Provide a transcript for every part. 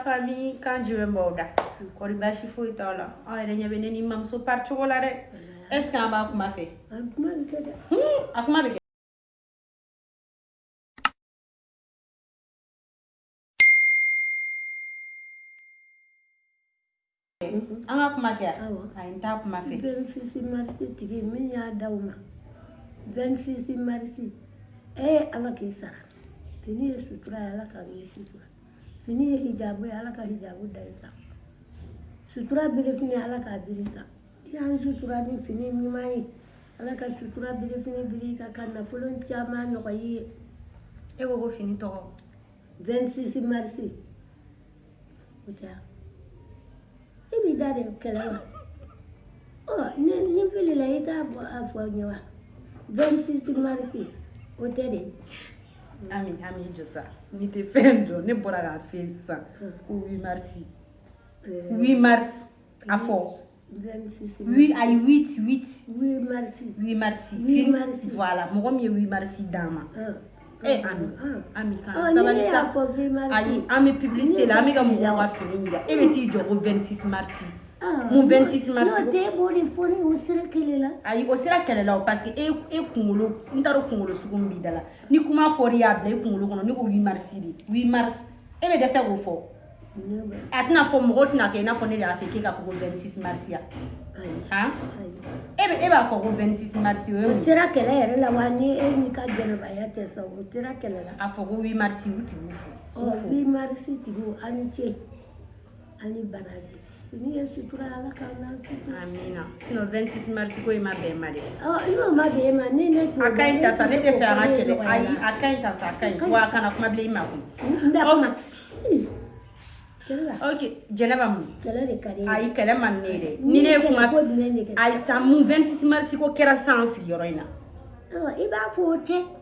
Fami kanjive mbou da Kori bashi fou ita w la Ay re nye venen imam sou partou w la re Eske an ba akou ma fe Akou ah, ma veke Akou hmm? ma veke An akou ma fe Ayo Ayan ta akou ma fe Vensi si marsi Tike men ya da w ma Vensi si marsi E ala ki sa Teni eswit w la ala kavi eswit w la Fini ye hijabu ye Ala ka hijabu da i kan sutura belefini Ala k'a biri i kan i y'an sutura ni fini ɲuman ye Ala ka sutura belefini biri i kan ka nafolo caman nɔgɔya i ye e ko ko eh, fini tɔgɔ 26 mars o tɛ wa e b'i da de kɛlɛ la ɔ ne ne filila i t'a fɔ a fɔ n ye wa 26 mars o tɛ de Mm. ami ami jɔ sa n'i tɛ fɛn dɔn ne bɔra k'a f'e ye sisan ko mm. 8 mars 8 eh, mars a fɔ oui ayi 8 8 8 8 mars 8 mars voilà mɔgɔ min 8 mars d'an ma ah. ah. Eh, ami ah. ami va. sabali sa ayi an bɛ publicité la an bɛ ka mɔgɔw ka fini yira e bɛ t'i jɔ ko 26 mars Ah, mun 26 mars n'o tɛ e b'o de fɔ ne ye o sera kɛlɛ la. ayi o sera kɛlɛ la o parce que e eh, e eh, kunkolo n t'a dɔn kunkolo sugu min b'i da la ni kuma fɔr'i ye a bila i kunkolo kɔnɔ ne ko 8 mars de 8 eh, ah, mars e bɛ dɛsɛ k'o fɔ. a tɛna fɔ mɔgɔw tɛna kɛ i n'a fɔ ne de y'a fɛ k'e k'a fɔ ko 26 mars ya. han e bɛ e b'a fɔ ko 26 mars o ye mun ye. o sera kɛlɛ yɛrɛ la wa ni e n'i ka jɛnɛbaya tɛ sa o sera kɛlɛ la. a fɔ ko 8 mars u tigiw fo. ɔ 8 mars tigiw aw ni ce aw ni baraji. ni yesu turala kana amina sino 26 mars ko ima be mari ah oh, ima ma be ma ne ne ko akai ta sa ne te fa ha kele ai akai ta sa akai ko akana kuma ble ima ko nda kuma ok jɛnɛba mun ayi kɛlɛ ma ne dɛ ni ne kuma ayi san mun 26 mars ko kɛra san sigiyɔrɔ in na i ah, e b'a fɔ o tɛ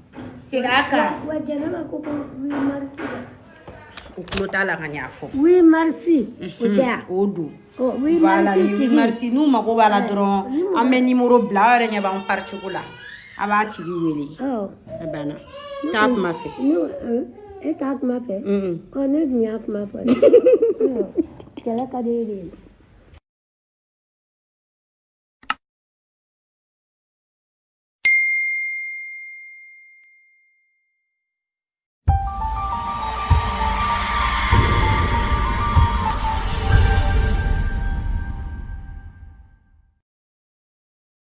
segin a kan wa jɛnɛba ko ko huit mhm. oh, marisi la o tulo t'a la ka ɲa fɔ huit marisi o tɛ yan o don voilà ni huit marisi n'u mago b'a la dɔrɔn an bɛ nimoro bila aw yɛrɛ ɲɛ b'an paricogo la a b'a tigi wele a banna t'a kuma fɛ e t'a kuma fɛ ne dun y'a kuma fɔ dɛ kɛlɛ ka di e de ye